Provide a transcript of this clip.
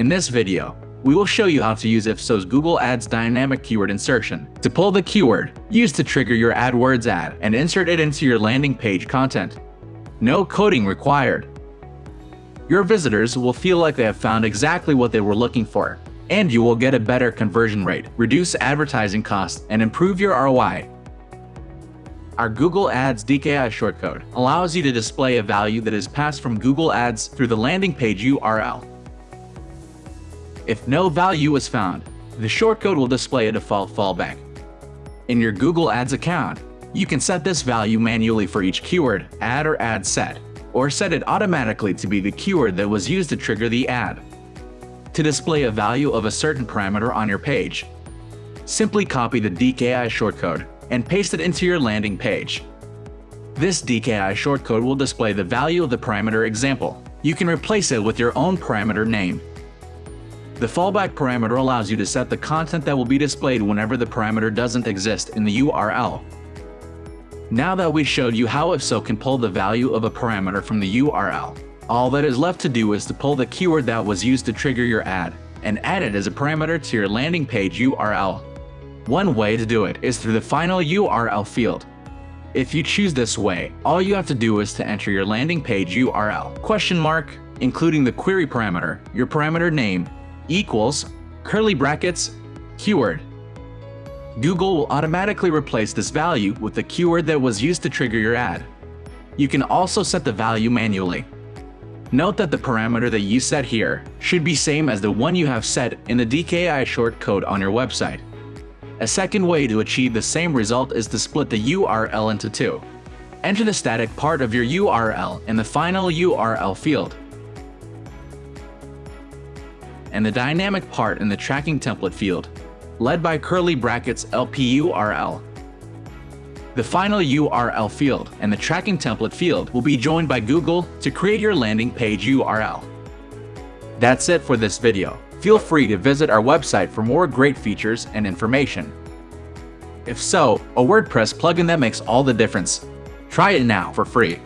In this video, we will show you how to use If-So's Google Ads dynamic keyword insertion to pull the keyword used to trigger your AdWords ad and insert it into your landing page content. No coding required. Your visitors will feel like they have found exactly what they were looking for, and you will get a better conversion rate, reduce advertising costs, and improve your ROI. Our Google Ads DKI shortcode allows you to display a value that is passed from Google Ads through the landing page URL. If no value is found, the shortcode will display a default fallback. In your Google Ads account, you can set this value manually for each keyword, ad or ad set, or set it automatically to be the keyword that was used to trigger the ad. To display a value of a certain parameter on your page, simply copy the DKI shortcode and paste it into your landing page. This DKI shortcode will display the value of the parameter example. You can replace it with your own parameter name. The fallback parameter allows you to set the content that will be displayed whenever the parameter doesn't exist in the URL. Now that we showed you how If-So can pull the value of a parameter from the URL, all that is left to do is to pull the keyword that was used to trigger your ad and add it as a parameter to your landing page URL. One way to do it is through the final URL field. If you choose this way, all you have to do is to enter your landing page URL, question mark, including the query parameter, your parameter name, equals, curly brackets, keyword. Google will automatically replace this value with the keyword that was used to trigger your ad. You can also set the value manually. Note that the parameter that you set here should be same as the one you have set in the DKI shortcode on your website. A second way to achieve the same result is to split the URL into two. Enter the static part of your URL in the final URL field, and the dynamic part in the tracking template field, led by curly brackets LPURL. The final URL field and the tracking template field will be joined by Google to create your landing page URL. That's it for this video feel free to visit our website for more great features and information. If-So, a WordPress plugin that makes all the difference. Try it now for free.